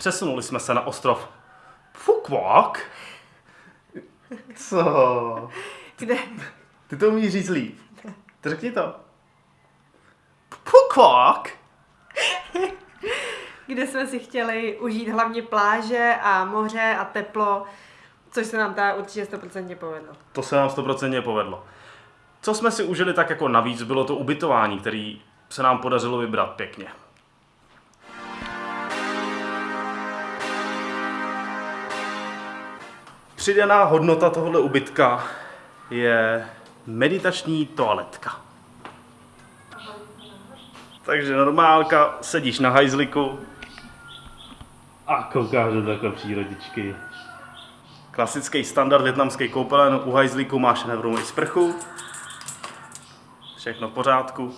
Přesunuli jsme se na ostrov Fukwak. Co? Kde? Ty to umíš říct líp. To řekni to. Fukwak. Kde jsme si chtěli užít hlavně pláže a moře a teplo, což se nám teda určitě 100% povedlo. To se nám 100% povedlo. Co jsme si užili tak jako navíc, bylo to ubytování, který se nám podařilo vybrat pěkně. Přidaná hodnota tohohle ubytka je meditační toaletka. Takže normálka, sedíš na hajzliku a koukáš do takové přírodničky. Klasický standard větnamský koupelen, u hajzlíku máš i sprchu. Všechno v pořádku.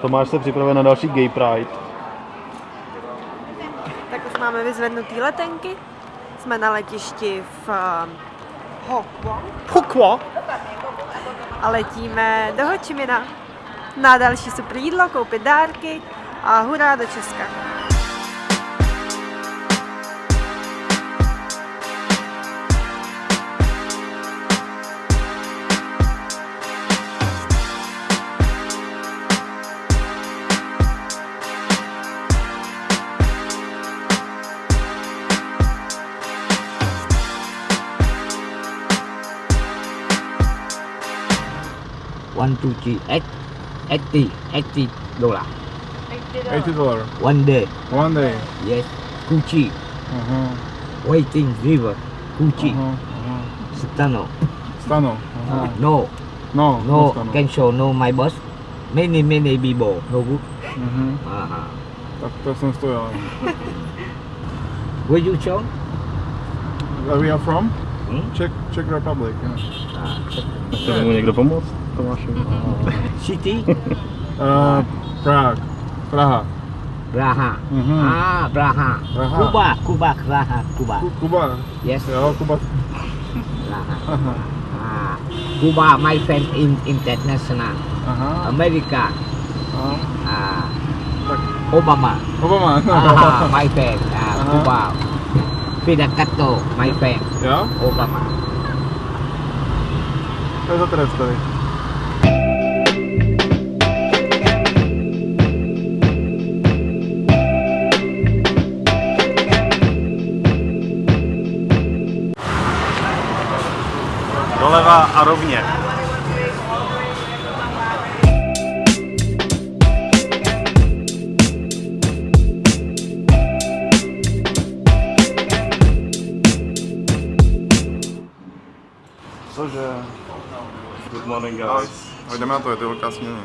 Tomáš se připravuje na další Gay Pride. Tak už máme vyzvednutý letenky. Jsme na letišti v Hokwo Pukwa! a letíme do Ho Chi Mina na další super jídlo, koupit dárky a hurá do Česka. One two three eight eighty eighty dollar 80 dollar. one day One day. yes Gucci Uh-huh. waiting river Gucci Uh-huh. Uh-huh. Stano Stano. Uh-huh. no No, no Stano. can show no my boss many many people no good Mhm. uh-huh. Tak to jsem stojil. where you show Where we are from? Hmm? Czech, Czech Republic. Yeah. A, Czech. Czy mu. City? uh, Prague. Praha. Praha. Mm -hmm. Ah, Praha. Praha. Kuba, Kuba, Praha, Kuba. Kuba. Yes. Yeah, Kuba. Praha. ah. Cuba, my friend in international. Uh -huh. America. Uh -huh. ah. Obama. Obama. ah, my friend. Ah, Cuba. Uh. Fidel Castro, my friend, Jo? Obama. To je za trest tady. Doleva a rovně. Cože? Good morning guys. Ale jdeme na to, je to velká směna.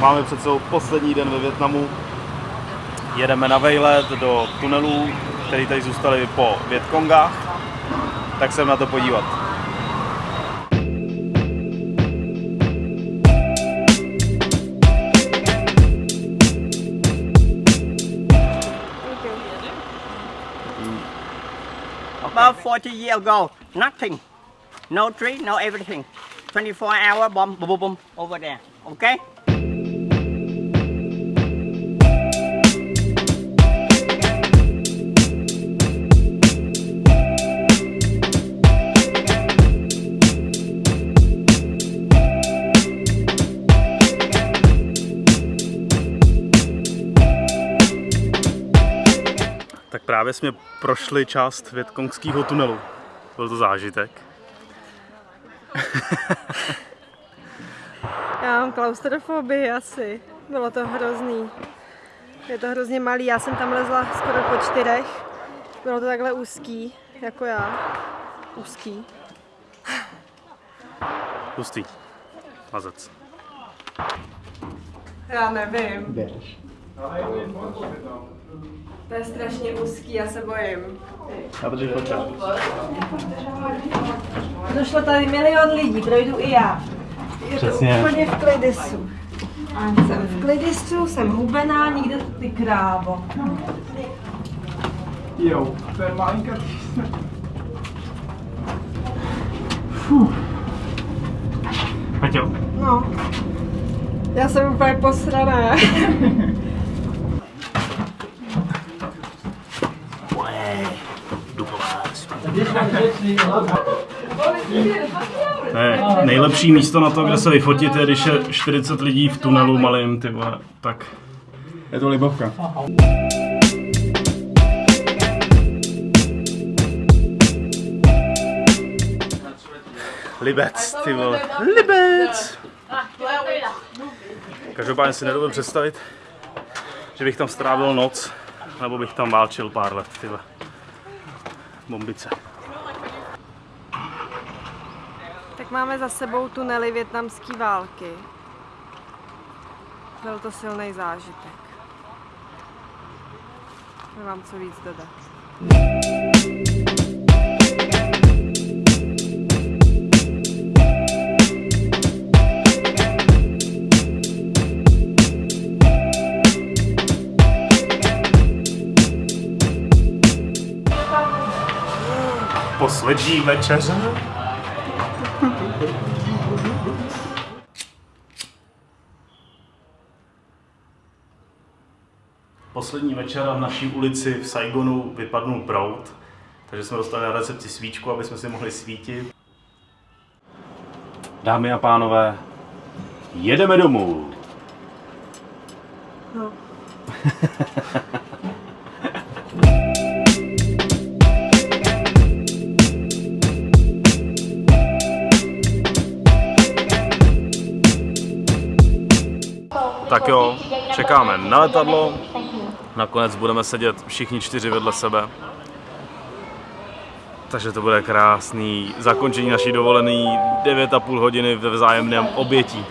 Máme před sebou poslední den ve Větnamu. Jedeme na vejlet do tunelů, které tady zůstaly po Větkongách. Tak se na to podívat. About 40 years ago, nothing. No tree, no everything. 24 hour bomb, boom, boom, boom, over there. Okay? Tak právě jsme prošli část Větkongského tunelu. Byl to zážitek. Já mám klaustrofobii asi. Bylo to hrozný. Je to hrozně malý. Já jsem tam lezla skoro po čtyřech. Bylo to takhle úzký, jako já. Úzký. Hustý. Mazec. Já nevím. To je strašně úzký, já se bojím. Já to počkat. Došlo tady milion lidí, projdu i já. Je Přesně. to úplně v klidisu. Jsem v klidisu, jsem hubená, nikde ty krávo. Jo, to je malinká Peťo. No. Já jsem úplně posraná. To je nejlepší místo na to, kde se vyfotit, je, když je 40 lidí v tunelu malým, ty vole, tak Je to libovka. Libec, ty vole. Libec! Každopádně si nedovedu představit, že bych tam strávil noc, nebo bych tam válčil pár let, ty vole. Bombice. Tak máme za sebou tunely větnamské války. Byl to silný zážitek. Nemám co víc dodat. Poslední večeře. Poslední večera v naší ulici v Saigonu vypadnul prout, takže jsme dostali na recepci svíčku, aby jsme si mohli svítit. Dámy a pánové, jedeme domů. No. Tak jo, čekáme na letadlo. Nakonec budeme sedět všichni čtyři vedle sebe. Takže to bude krásný zakončení naší dovolený 9,5 hodiny ve vzájemném obětí.